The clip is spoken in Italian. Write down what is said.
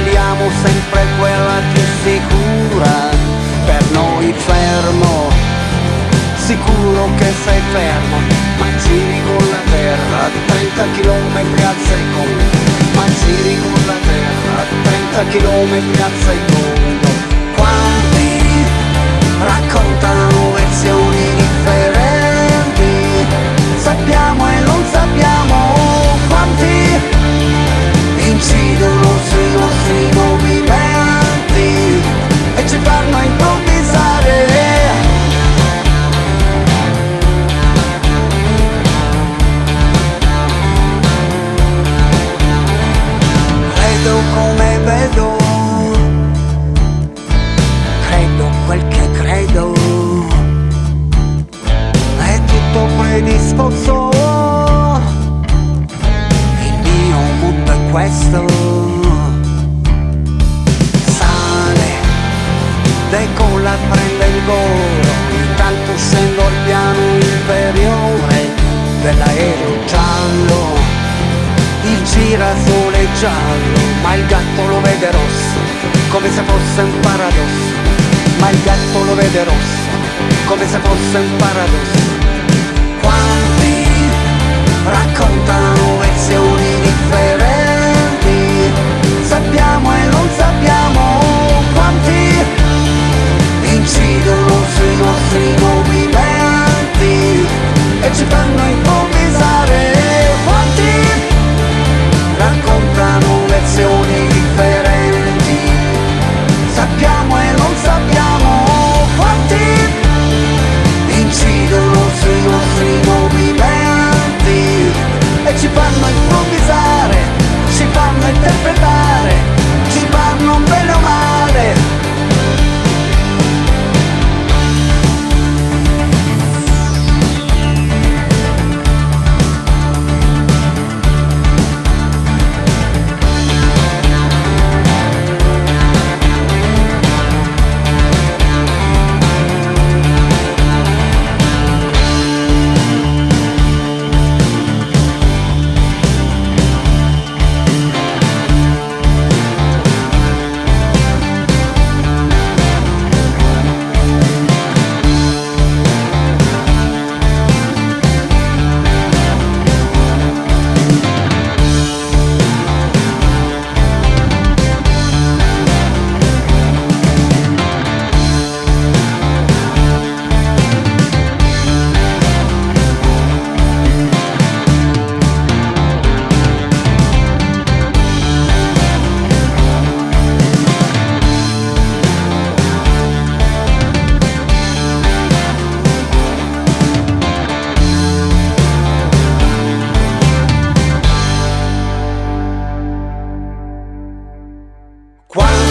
ma scegliamo sempre quella più sicura. Per noi fermo, sicuro che sei fermo, ma giri con la terra, 30 km al secondo, ma giri con la terra, 30 km al secondo. Questo, sale, decolla, prende il volo, intanto scendo al piano inferiore dell'aereo giallo il girasole giallo, ma il gatto lo vede rosso, come se fosse un paradosso. Ma il gatto lo vede rosso, come se fosse un paradosso. Quanti raccontano Quando